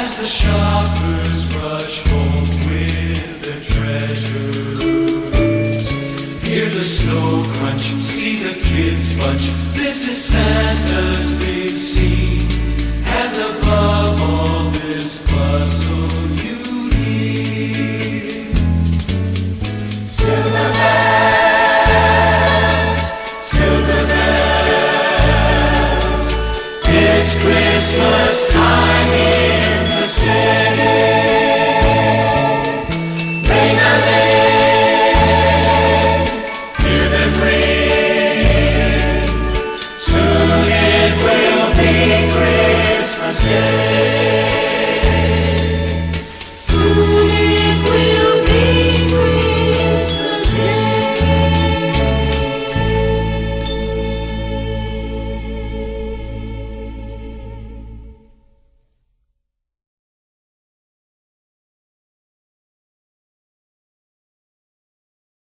as the shoppers rush home with their treasures. Hear the snow crunch, see the kids bunch. This is Santa's big scene, and above all this bustle you hear. Silver bells, silver bells, it's Christmas Yeah.